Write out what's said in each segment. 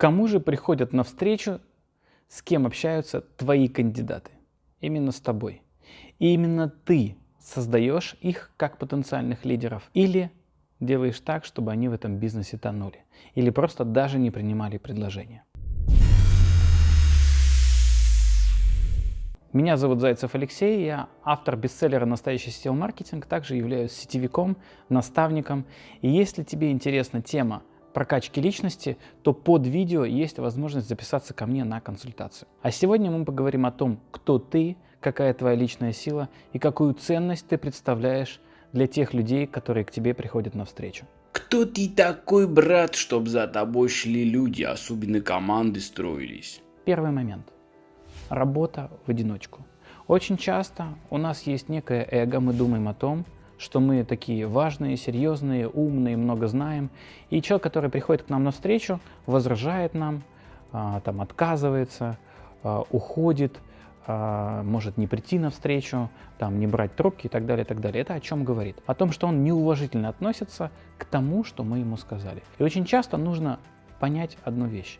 Кому же приходят на встречу, с кем общаются твои кандидаты? Именно с тобой. И именно ты создаешь их как потенциальных лидеров или делаешь так, чтобы они в этом бизнесе тонули. Или просто даже не принимали предложения. Меня зовут Зайцев Алексей, я автор бестселлера «Настоящий сетевой маркетинг», также являюсь сетевиком, наставником. И если тебе интересна тема прокачки личности, то под видео есть возможность записаться ко мне на консультацию. А сегодня мы поговорим о том, кто ты, какая твоя личная сила и какую ценность ты представляешь для тех людей, которые к тебе приходят на встречу. Кто ты такой, брат, чтобы за тобой шли люди, особенно команды строились? Первый момент. Работа в одиночку. Очень часто у нас есть некое эго, мы думаем о том, что мы такие важные, серьезные, умные, много знаем. И человек, который приходит к нам на встречу, возражает нам, а, там, отказывается, а, уходит, а, может не прийти на встречу, там, не брать трубки и так далее, и так далее. Это о чем говорит? О том, что он неуважительно относится к тому, что мы ему сказали. И очень часто нужно понять одну вещь.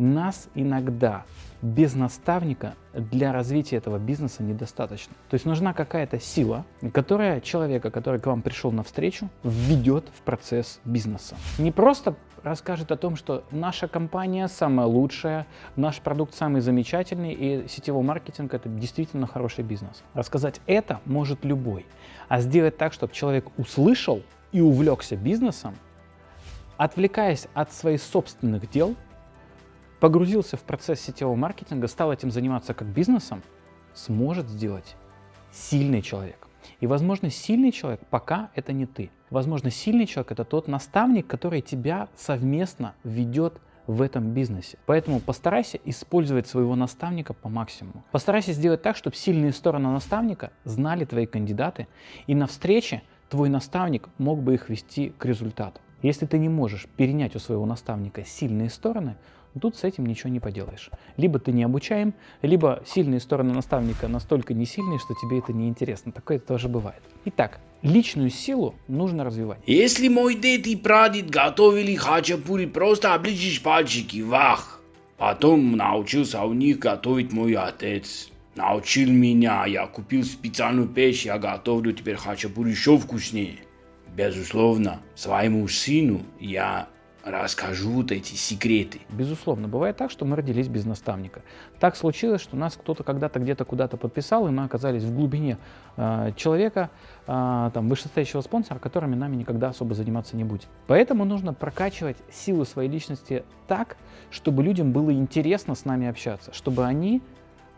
Нас иногда без наставника для развития этого бизнеса недостаточно. То есть нужна какая-то сила, которая человека, который к вам пришел навстречу, введет в процесс бизнеса. Не просто расскажет о том, что наша компания самая лучшая, наш продукт самый замечательный, и сетевой маркетинг – это действительно хороший бизнес. Рассказать это может любой. А сделать так, чтобы человек услышал и увлекся бизнесом, отвлекаясь от своих собственных дел – погрузился в процесс сетевого маркетинга, стал этим заниматься как бизнесом, сможет сделать сильный человек. И, возможно, сильный человек пока это не ты. Возможно, сильный человек это тот наставник, который тебя совместно ведет в этом бизнесе. Поэтому постарайся использовать своего наставника по максимуму. Постарайся сделать так, чтобы сильные стороны наставника знали твои кандидаты, и на встрече твой наставник мог бы их вести к результату. Если ты не можешь перенять у своего наставника сильные стороны, Тут с этим ничего не поделаешь. Либо ты не обучаем, либо сильные стороны наставника настолько не сильные, что тебе это не интересно. Такое тоже бывает. Итак, личную силу нужно развивать. Если мой дед и прадед готовили хачапури, просто обличишь пальчики, вах. Потом научился у них готовить мой отец. Научил меня, я купил специальную печь, я готовлю теперь хачапури еще вкуснее. Безусловно, своему сыну я расскажу вот эти секреты. Безусловно, бывает так, что мы родились без наставника. Так случилось, что нас кто-то когда-то где-то куда-то подписал, и мы оказались в глубине э, человека, э, там, вышестоящего спонсора, которыми нами никогда особо заниматься не будет. Поэтому нужно прокачивать силу своей личности так, чтобы людям было интересно с нами общаться, чтобы они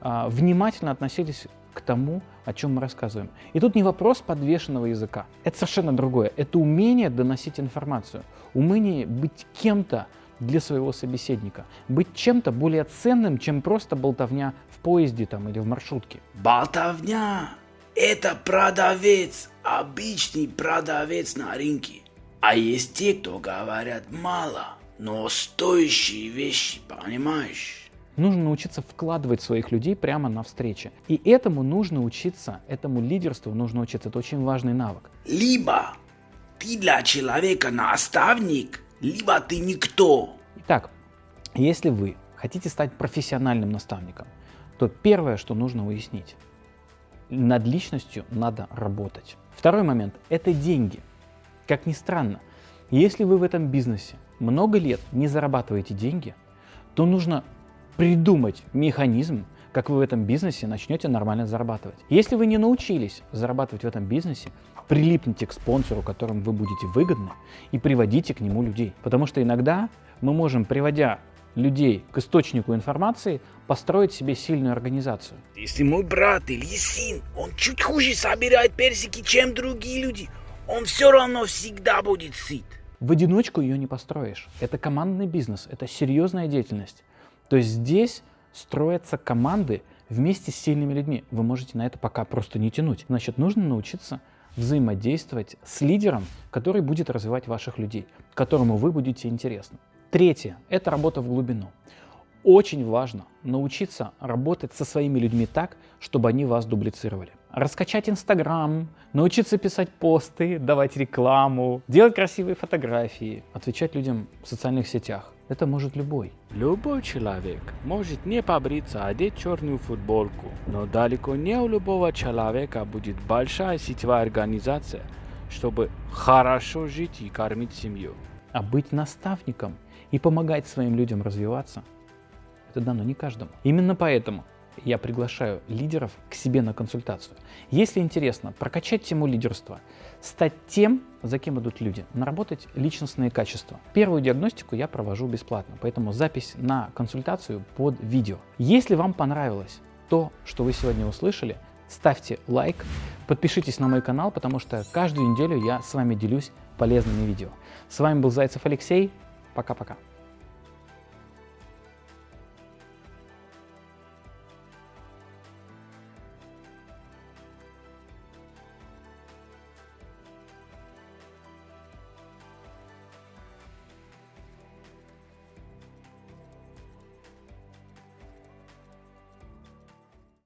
э, внимательно относились к тому, о чем мы рассказываем. И тут не вопрос подвешенного языка. Это совершенно другое. Это умение доносить информацию. Умение быть кем-то для своего собеседника. Быть чем-то более ценным, чем просто болтовня в поезде там, или в маршрутке. Болтовня – это продавец, обычный продавец на рынке. А есть те, кто говорят мало, но стоящие вещи, понимаешь? Нужно научиться вкладывать своих людей прямо на встрече. И этому нужно учиться, этому лидерству нужно учиться. Это очень важный навык. Либо ты для человека наставник, либо ты никто. Итак, если вы хотите стать профессиональным наставником, то первое, что нужно уяснить, над личностью надо работать. Второй момент – это деньги. Как ни странно, если вы в этом бизнесе много лет не зарабатываете деньги, то нужно придумать механизм, как вы в этом бизнесе начнете нормально зарабатывать. Если вы не научились зарабатывать в этом бизнесе, прилипните к спонсору, которым вы будете выгодны, и приводите к нему людей. Потому что иногда мы можем, приводя людей к источнику информации, построить себе сильную организацию. Если мой брат или сын, он чуть хуже собирает персики, чем другие люди, он все равно всегда будет сыт. В одиночку ее не построишь. Это командный бизнес, это серьезная деятельность. То есть здесь строятся команды вместе с сильными людьми. Вы можете на это пока просто не тянуть. Значит, нужно научиться взаимодействовать с лидером, который будет развивать ваших людей, которому вы будете интересны. Третье – это работа в глубину. Очень важно научиться работать со своими людьми так, чтобы они вас дублицировали. Раскачать Инстаграм, научиться писать посты, давать рекламу, делать красивые фотографии, отвечать людям в социальных сетях – Это может любой. Любой человек может не побриться, одеть черную футболку, но далеко не у любого человека будет большая сетевая организация, чтобы хорошо жить и кормить семью. А быть наставником и помогать своим людям развиваться, это дано не каждому. Именно поэтому я приглашаю лидеров к себе на консультацию. Если интересно прокачать тему лидерства, стать тем, за кем идут люди, наработать личностные качества. Первую диагностику я провожу бесплатно, поэтому запись на консультацию под видео. Если вам понравилось то, что вы сегодня услышали, ставьте лайк, подпишитесь на мой канал, потому что каждую неделю я с вами делюсь полезными видео. С вами был Зайцев Алексей. Пока-пока.